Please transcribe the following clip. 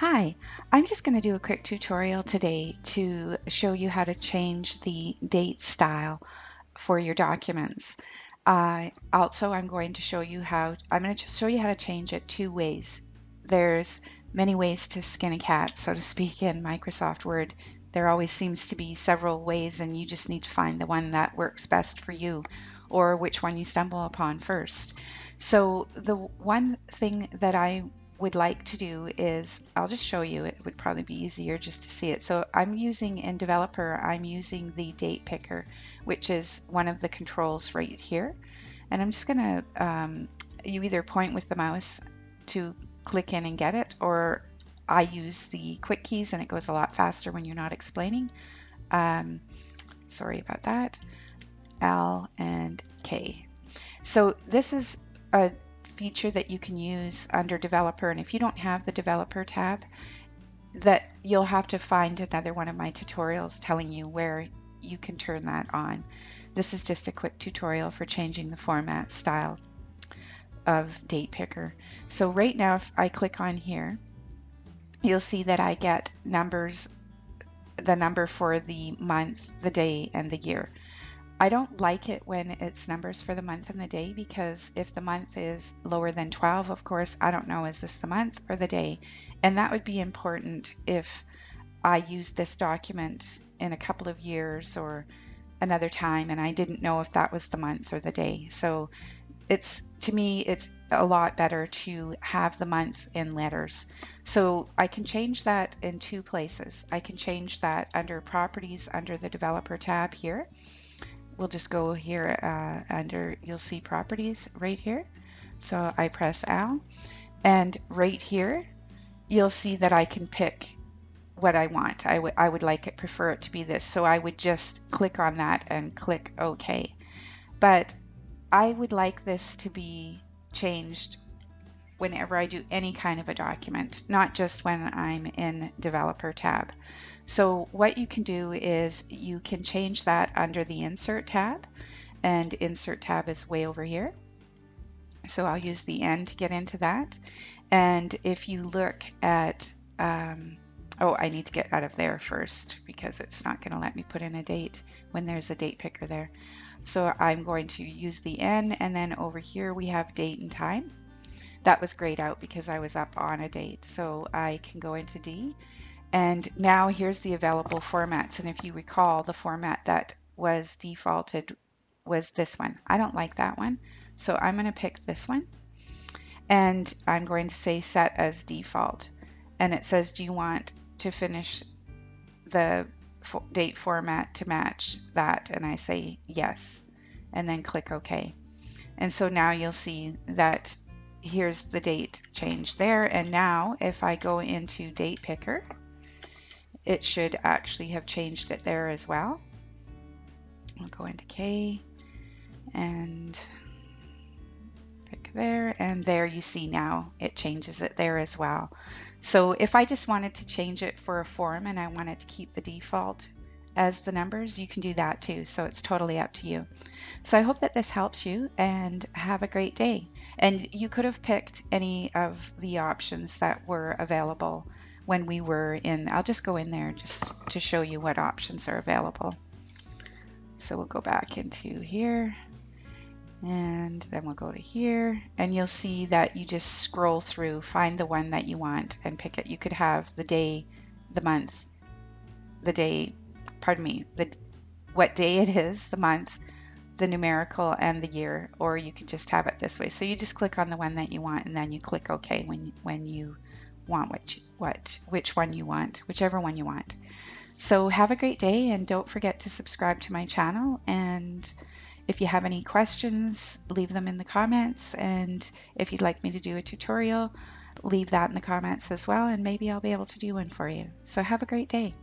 Hi, I'm just going to do a quick tutorial today to show you how to change the date style for your documents. Uh, also, I'm going to show you how, I'm going to show you how to change it two ways. There's many ways to skin a cat, so to speak, in Microsoft Word. There always seems to be several ways and you just need to find the one that works best for you or which one you stumble upon first. So the one thing that I would like to do is, I'll just show you, it would probably be easier just to see it. So I'm using in developer, I'm using the date picker, which is one of the controls right here. And I'm just gonna, um, you either point with the mouse to click in and get it, or I use the quick keys and it goes a lot faster when you're not explaining. Um, sorry about that. L and K. So this is a feature that you can use under developer and if you don't have the developer tab that you'll have to find another one of my tutorials telling you where you can turn that on. This is just a quick tutorial for changing the format style of date picker. So right now if I click on here you'll see that I get numbers the number for the month, the day, and the year. I don't like it when it's numbers for the month and the day because if the month is lower than 12, of course, I don't know, is this the month or the day? And that would be important if I used this document in a couple of years or another time and I didn't know if that was the month or the day. So it's to me, it's a lot better to have the month in letters. So I can change that in two places. I can change that under properties under the developer tab here we'll just go here uh, under, you'll see properties right here. So I press L and right here, you'll see that I can pick what I want. I would I would like it, prefer it to be this. So I would just click on that and click OK. But I would like this to be changed whenever I do any kind of a document, not just when I'm in developer tab. So what you can do is you can change that under the insert tab and insert tab is way over here. So I'll use the N to get into that. And if you look at, um, oh, I need to get out of there first because it's not going to let me put in a date when there's a date picker there. So I'm going to use the N and then over here we have date and time. That was grayed out because I was up on a date. So I can go into D and now here's the available formats. And if you recall, the format that was defaulted was this one. I don't like that one. So I'm going to pick this one. And I'm going to say set as default. And it says, do you want to finish the date format to match that? And I say yes. And then click OK. And so now you'll see that here's the date change there. And now if I go into date picker, it should actually have changed it there as well. I'll go into K and pick there and there you see now it changes it there as well. So if I just wanted to change it for a form and I wanted to keep the default as the numbers, you can do that too. So it's totally up to you. So I hope that this helps you and have a great day. And you could have picked any of the options that were available when we were in, I'll just go in there just to show you what options are available. So we'll go back into here and then we'll go to here and you'll see that you just scroll through, find the one that you want and pick it. You could have the day, the month, the day, pardon me, the what day it is, the month, the numerical and the year, or you could just have it this way. So you just click on the one that you want and then you click OK when, when you want you, what which one you want, whichever one you want. So have a great day and don't forget to subscribe to my channel and if you have any questions, leave them in the comments and if you'd like me to do a tutorial, leave that in the comments as well and maybe I'll be able to do one for you. So have a great day.